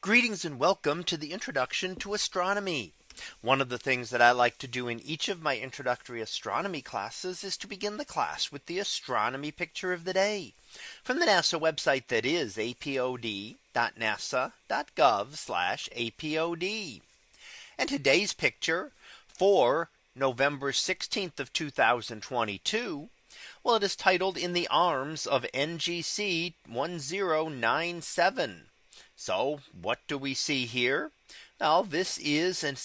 Greetings and welcome to the introduction to astronomy. One of the things that I like to do in each of my introductory astronomy classes is to begin the class with the astronomy picture of the day from the NASA website that is apod.nasa.gov apod. And today's picture for November 16th of 2022. Well, it is titled in the arms of NGC 1097. So what do we see here? Now this is an,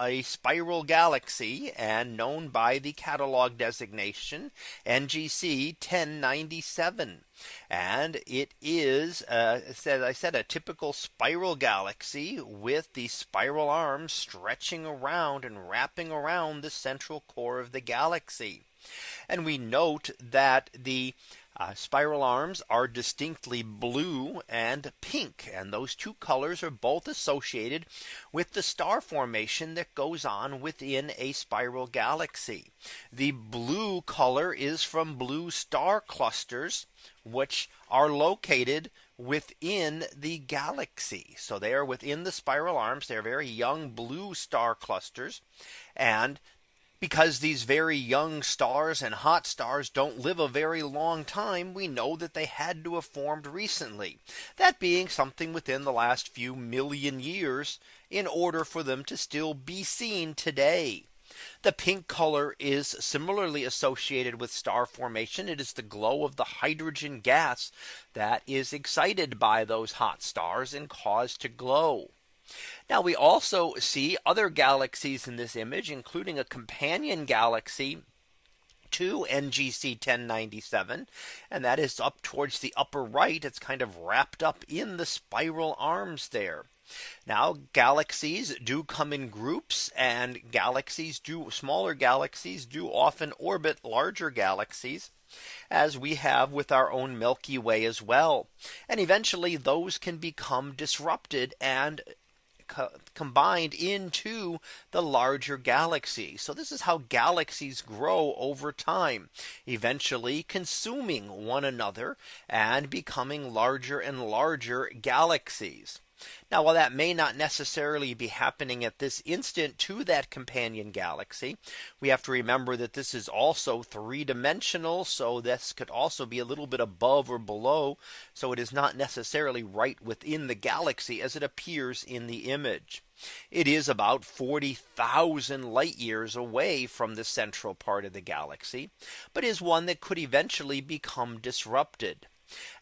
a spiral galaxy and known by the catalog designation NGC 1097. And it is, uh, as I said, a typical spiral galaxy with the spiral arms stretching around and wrapping around the central core of the galaxy. And we note that the uh, spiral arms are distinctly blue and pink and those two colors are both associated with the star formation that goes on within a spiral galaxy. The blue color is from blue star clusters which are located within the galaxy. So they are within the spiral arms. They're very young blue star clusters. And because these very young stars and hot stars don't live a very long time, we know that they had to have formed recently. That being something within the last few million years in order for them to still be seen today. The pink color is similarly associated with star formation. It is the glow of the hydrogen gas that is excited by those hot stars and caused to glow. Now we also see other galaxies in this image, including a companion galaxy to NGC 1097 and that is up towards the upper right it's kind of wrapped up in the spiral arms there now galaxies do come in groups and galaxies do smaller galaxies do often orbit larger galaxies as we have with our own Milky Way as well. And eventually those can become disrupted and co combined into the larger galaxy. So this is how galaxies grow over time, eventually consuming one another and becoming larger and larger galaxies. Now, while that may not necessarily be happening at this instant to that companion galaxy, we have to remember that this is also three dimensional. So this could also be a little bit above or below. So it is not necessarily right within the galaxy as it appears in the image. It is about 40,000 light years away from the central part of the galaxy, but is one that could eventually become disrupted.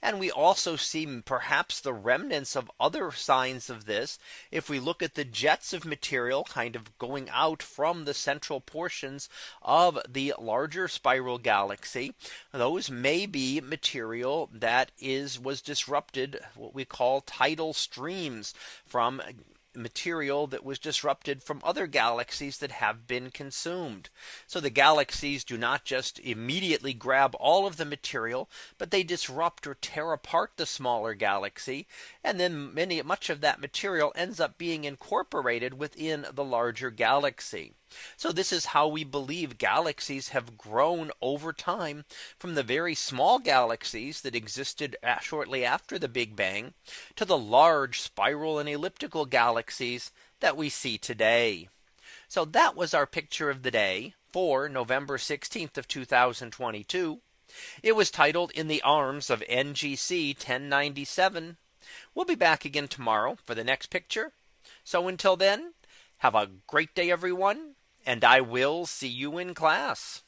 And we also see perhaps the remnants of other signs of this. If we look at the jets of material kind of going out from the central portions of the larger spiral galaxy, those may be material that is was disrupted what we call tidal streams from material that was disrupted from other galaxies that have been consumed. So the galaxies do not just immediately grab all of the material, but they disrupt or tear apart the smaller galaxy. And then many much of that material ends up being incorporated within the larger galaxy. So this is how we believe galaxies have grown over time from the very small galaxies that existed uh, shortly after the Big Bang to the large spiral and elliptical galaxies that we see today. So that was our picture of the day for November 16th of 2022. It was titled in the arms of NGC 1097. We'll be back again tomorrow for the next picture. So until then, have a great day, everyone and I will see you in class.